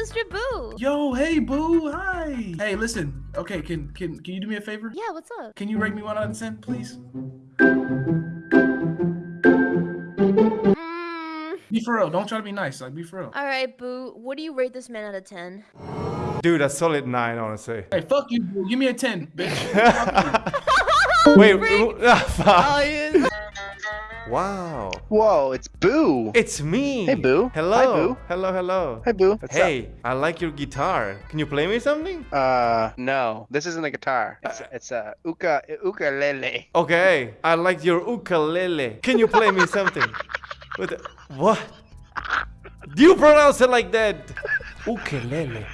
sister Boo. Yo, hey, boo. Hi. Hey, listen. Okay, can can can you do me a favor? Yeah, what's up? Can you rate me one out of ten, please? Mm, Be for real. Don't try to be nice. Like, be for real. all right, Boo. What do you rate this man out of 10? Dude, a solid nine, honestly. Hey, fuck you, boo. Give me a ten, bitch. Wait, Freak. ah, fuck. Oh, yes. Wow. Whoa, it's Boo. It's me. Hey, Boo. Hello. Hi, Boo. Hello, hello. Hi, Boo. What's hey, I like your guitar. Can you play me something? Uh, no, this isn't a guitar. It's it's a uka ukulele. Okay, I like your ukulele. Can you play me something? With the- what? Do you pronounce it like that? Ukulele.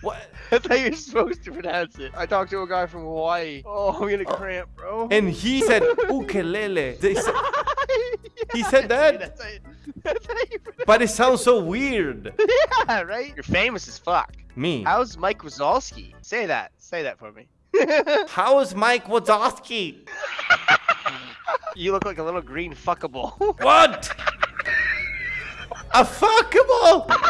What? I how you're supposed to pronounce it. I talked to a guy from Hawaii. Oh, I'm gonna cramp, bro. And he said ukulele. They said, He said that? That's how you, that's how you pronounce but it sounds so weird. Yeah, right? You're famous as fuck. Me. How's Mike Wazowski? Say that. Say that for me. How is Mike Wazowski? you look like a little green fuckable. What? A fuckable?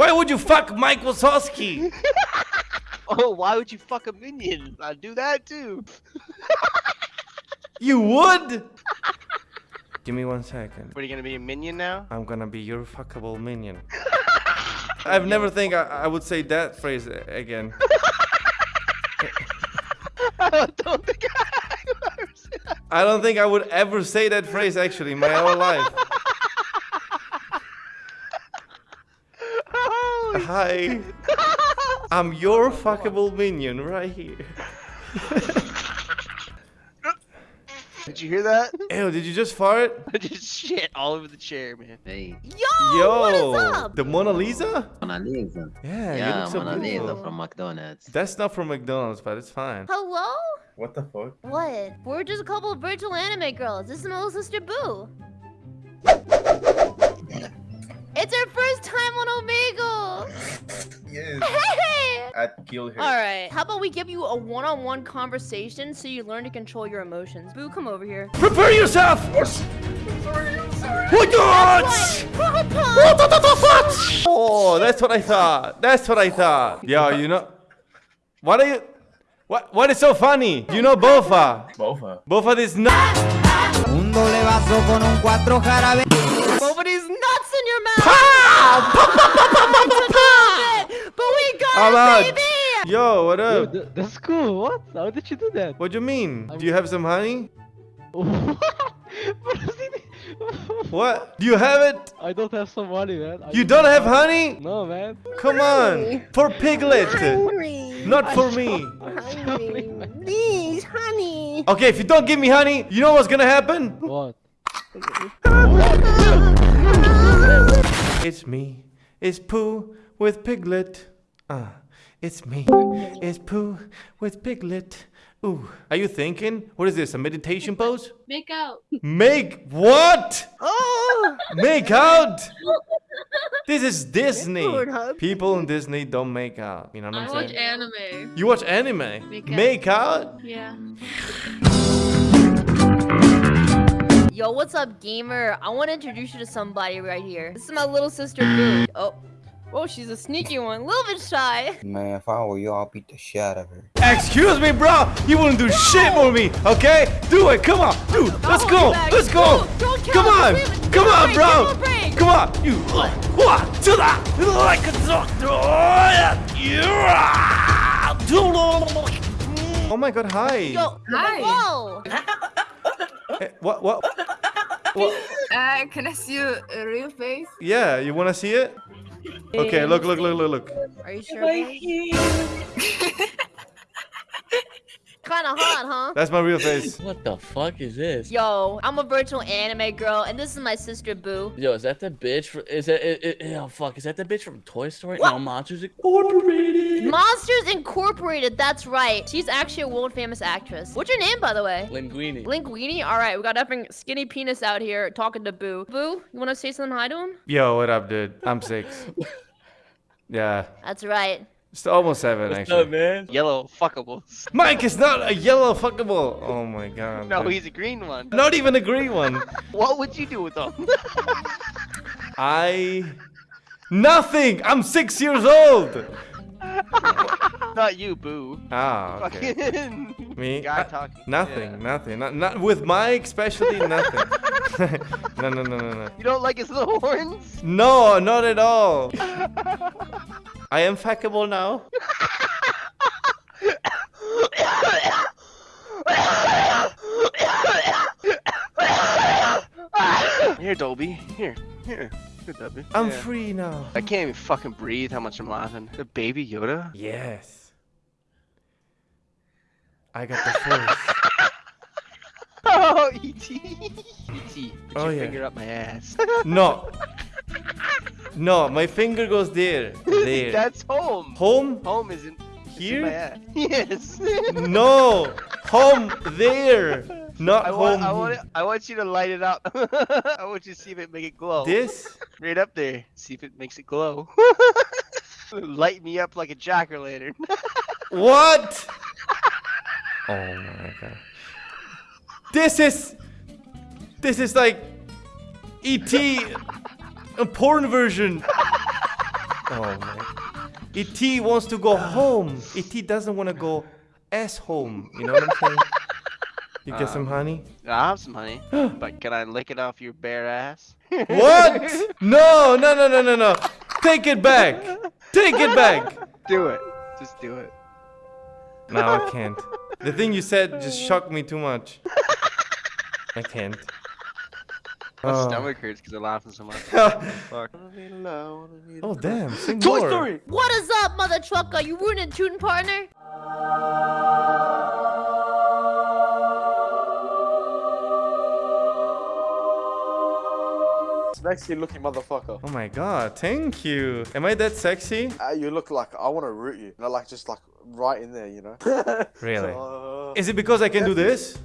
Why would you fuck Mike Wazowski? oh, why would you fuck a minion? I'd do that too. You would? Give me one second. What are you gonna be a minion now? I'm gonna be your fuckable minion. I've never think I, I would say that phrase again. I don't think I would ever say that. I don't think I would ever say that phrase actually in my whole life. Hi. I'm your fuckable minion right here. Did you hear that? Ew, did you just fart? I just shit all over the chair, man. Hey, Yo, what is up? the Mona Lisa? Mona Lisa. Yeah, you Yeah, look so Mona Lisa from McDonald's. That's not from McDonald's, but it's fine. Hello? What the fuck? What? We're just a couple of virtual anime girls. This is my little sister Boo. It's her first time on Omegle. Yes, I'd kill her. All right. How about we give you a one-on-one conversation so you learn to control your emotions? Boo, come over here. Prepare yourself! What That's right. Papa! Oh, that's what I thought. That's what I thought. Yo, you know, what are you? What? What is so funny? You know Bofa. Bofa. Bofa is not. Un doble vaso con un cuatro jarabe. Nobody's nuts in your mouth. Pow! Pa, pa, pa, pa, pa, pa, pa. But we got I'm it, out. baby. Yo, what Yo, up? th- that's cool. What? How did you do that? What do you mean? Do you have some honey? What? Do you have it? I don't have some money, man. I You don't have honey? No, man. Come on. For Piglet. Not for me. Honey. Please, honey. Okay, if you don't give me honey, you know what's gonna happen? What? It's me. It's Pooh with Piglet. Ah, it's me. It's Pooh with Piglet. Ooh, are you thinking? What is this? A meditation pose? Make out. Make what? Oh. Make out? This is Disney. People in Disney don't make out. You know what I I'm watch saying? I watch anime. You watch anime? Make out. Make out? Yeah. Yo, what's up, gamer? I want to introduce you to somebody right here. This is my little sister, Boo. Oh. Oh, she's a sneaky one. A little bit shy. Man, if I were you, I'll beat the shit out of her. Excuse me, bro. You wouldn't do shit for me, okay? Do it. Come on, dude. Let's go. Let's go. Don't- don't kill Come on. Give him- give Come on, bro. give him. Come on. You. What? To that. Like a doctor. Oh my god, hi. Yo, Hi. whoa. Eh, What? What? What? Uh, can I see your uh, real face? Yeah, you wanna see it? Okay, look, look, look, look, look. Are you sure? Kind of hot, huh? That's my real face. What the fuck is this? Yo, I'm a virtual anime girl, and this is my sister Boo. Yo, is that the bitch? From, is that? It, it, oh fuck! Is that the bitch from Toy Story? No, Monsters Incorporated. Monsters Incorporated, that's right. She's actually a world famous actress. What's your name, by the way? Linguini. Linguini? Alright, we got effing skinny penis out here talking to Boo. Boo, you wanna say something hi to him? Yo, what up, dude? I'm six. Yeah, That's right. It's almost seven What's actually. up, man? Yellow fuckable. Mike is not a yellow fuckable. Oh my god. No, dude. he's a green one. not even a green one. What would you do with them? I Nothing. I'm six years old. Not you, boo. Ah, okay. Fucking Me? guy Uh, talking. Nothing, Yeah. nothing. Not, not with Mike, especially nothing. no, no, no, no, no. You don't like his little horns? No, not at all. I am fuckable now. Here, Dobby. Here, here. Here, Dobby. I'm Yeah. free now. I can't even fucking breathe how much I'm laughing. The baby Yoda? Yes. I got the force. Oh, E.T. E.T. Put Oh, your yeah. finger up my ass. No. No, my finger goes there. There. That's home. Home? Home is in, in Here? my. Yes. No. Home there. Not I home. want, I want, it, I want you to light it up. I want you to see if it make it glow. This? Right up there. See if it makes it glow. Light me up like a jack o' lantern. What? Oh my god. This is This is like ET a porn version. Oh man. ET wants to go home. ET doesn't want to go ass home. You know what I'm saying? You get some um, honey? I have some honey, but can I lick it off your bare ass? What? No, no, no, no, no, no. Take it back. Take it back. Do it. Just do it. No, I can't. The thing you said just shocked me too much. I can't. My Oh. stomach hurts because I'm laughing so much. oh Fuck. damn, sing Toy more. Story. What is up, mother trucker? You ruining tootin' partner? Sexy looking motherfucker. Oh my god, thank you. Am I that sexy? Uh, you look like I want to root you. You know, like just like right in there, you know. Really? So, uh, Is it because I can do this?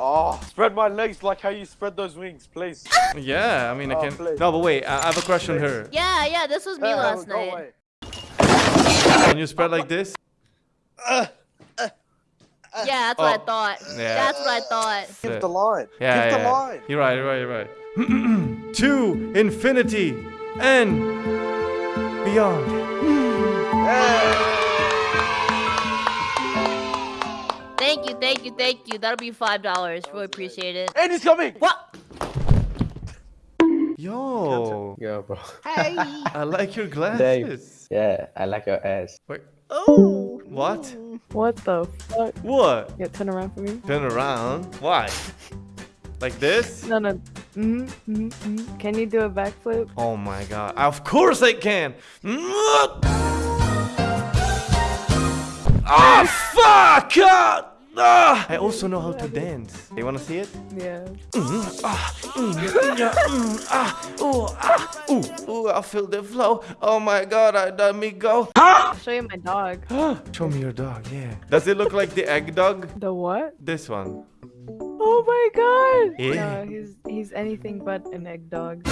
Oh, spread my legs like how you spread those wings, please. Yeah, I mean I Oh, can. please. No, but wait, I I have a crush on her. Yeah, yeah, this was me Uh, last go night. away. Can you spread like this? Yeah, that's what I Oh. thought. Yeah. That's what I thought. Give the line. Yeah, Give yeah. the line. You're right, you're right, you're right. to infinity and beyond. Thank you, thank you, thank you. That'll be five dollars. Really appreciate it. And he's coming. What? Yo, Yo, bro. Hey. I like your glasses. Yeah, I like your ass. Wait. Oh. What? What the fuck? What? Yeah, turn around for me. Turn around. Why? Like this? No, no. Mm-hmm, mm-hmm, mm-hmm. Can you do a backflip? Oh my god. Of course I can. Ah, fuck! Ah. I also know how to dance. You wanna see it? Yeah. Ah, mm, yeah, mm, ah, ooh, ah, ooh, ooh, I feel the flow. Oh my god, I let me go. I'll show you my dog. Show me your dog, yeah. Does it look like the egg dog? The what? This one. Oh my god! Yeah. No, he's he's anything but an egg dog.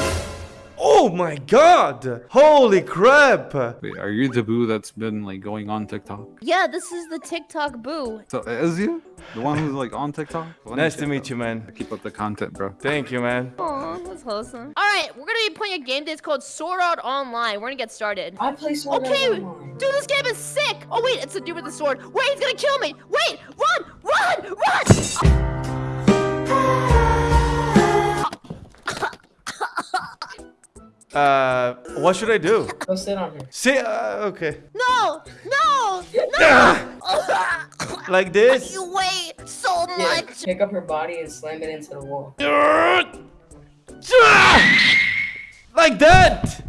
Oh my god! Holy crap! Wait, are you the boo that's been like going on TikTok? Yeah, this is the TikTok boo. So is you the one who's like on TikTok? The Nice who's to meet you, man. Keep up the content, bro. Thank you, man. Aw, that's wholesome. All right, we're gonna be playing a game that's called Sword Art Online. We're gonna get started. I play Sword Art Okay, Online. dude, this game is sick. Oh wait, it's a dude with a sword. Wait, he's gonna kill me. Wait, run, run, run. Uh, what should I do? Go sit on her. Sit. uh, okay. No, no, no. Like this? you weigh so Yeah, much. pick up her body and slam it into the wall. Like that?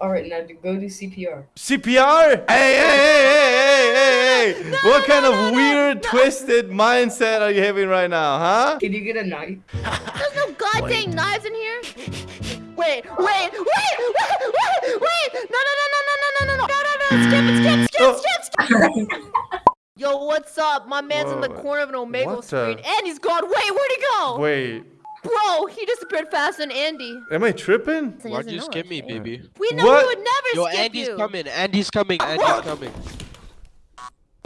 All right, now do- go do CPR. CPR? Hey, hey, hey, hey, hey, hey, hey. what kind of weird, twisted mindset are you having right now, huh? Can you get a knife? There's no goddamn knives in here. Wait, wait, wait, wait, wait, wait. No, no, no, no, no, no, no, no, no, no, no, skip it, skip, skip, Oh. skip, skip. Yo, what's up? My man's in the corner of an Omegle what the- screen, and he's gone. Wait, where'd he go? Wait, Bro, he disappeared faster than Andy. am I tripping? Why'd you know skip it. me, baby? We know What? we would never Yo, skip Andy's you. coming. Andy's coming. Andy's coming.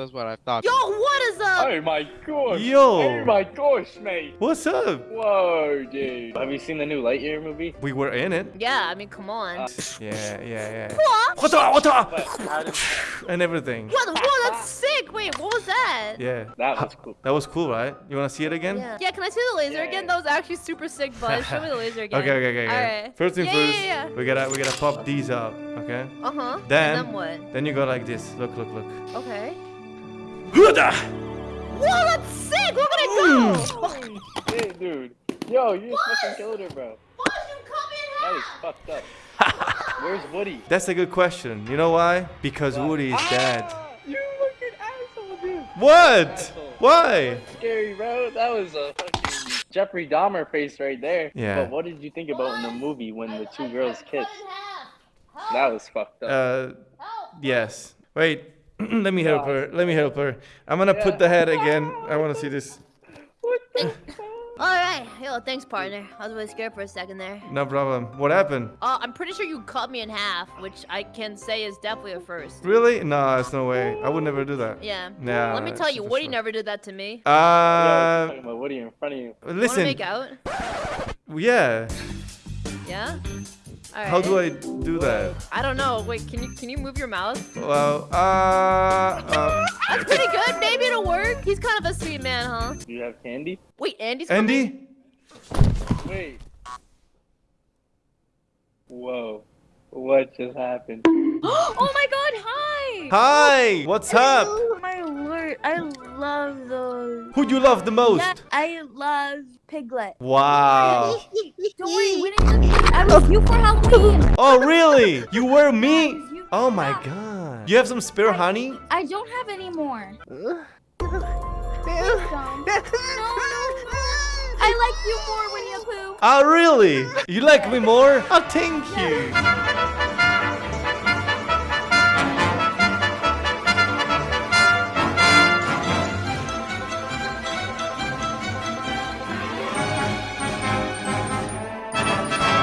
That's what I thought. Yo, what is up? Oh my gosh. Yo. Oh my gosh, mate. What's up? Whoa, dude. Have you seen the new Lightyear movie? We were in it. Yeah, I mean, come on. Uh, Yeah, yeah, yeah. What? What the, what the? But And everything. What? Whoa, that's sick. Wait, what was that? Yeah. that was cool. That was cool, right? You wanna see it again? Yeah. yeah, can I see the laser Yeah, again? yeah. That was actually super sick, Buzz. Show me the laser again. Okay, okay, okay, okay. Alright. First thing Yeah, first, yeah, yeah. we gotta we gotta pop these up, okay? Uh huh. Then- and then what? Then you go like this. Look, look, look. Okay. Huda! Whoa, that's sick. Look at it go. Hey, dude. Yo, you just fucking killed her, bro. Buzz, you cut me in That is fucked up. Where's Woody? That's a good question. You know why? Because Woody is dead. Ah, You fucking asshole, dude. What? Asshole. Why? Scary, bro. That was a fucking Jeffrey Dahmer face right there. Yeah. But what did you think about in the movie when the two girls kissed? That was fucked up. Uh, yes. Wait. Let me help her. Let me help her. I'm gonna put the head again. I wanna see this. what the All right. Yo, thanks, partner. I was really scared for a second there. No problem. What happened? Uh, I'm pretty sure you cut me in half, which I can say is definitely a first. Really? No, there's no way. I would never do that. Yeah. Yeah, Let me tell you, Woody sure. never did that to me. Uh, talking about Woody in front of you. Wanna listen. make out? Yeah. Yeah. All right. How do I do that? I don't know. Wait, can you can you move your mouth? Well, uh, uh That's pretty good. Maybe it'll work. He's kind of a sweet man, huh? Do you have candy? Wait, Andy's coming? Andy? Wait. Whoa. What just happened? oh my god, hi! Hi. What's up? Oh my lord, I love those. Who do you love the most? Yeah, I love Piglet. Wow. Don't worry, we didn't get I was you for Halloween. Oh, really? You were me? You- Oh my god. You have some spare honey? I don't have any more. no, no, no. I like you more when you poo. Oh, ah, really? You like me more? Oh, thank you.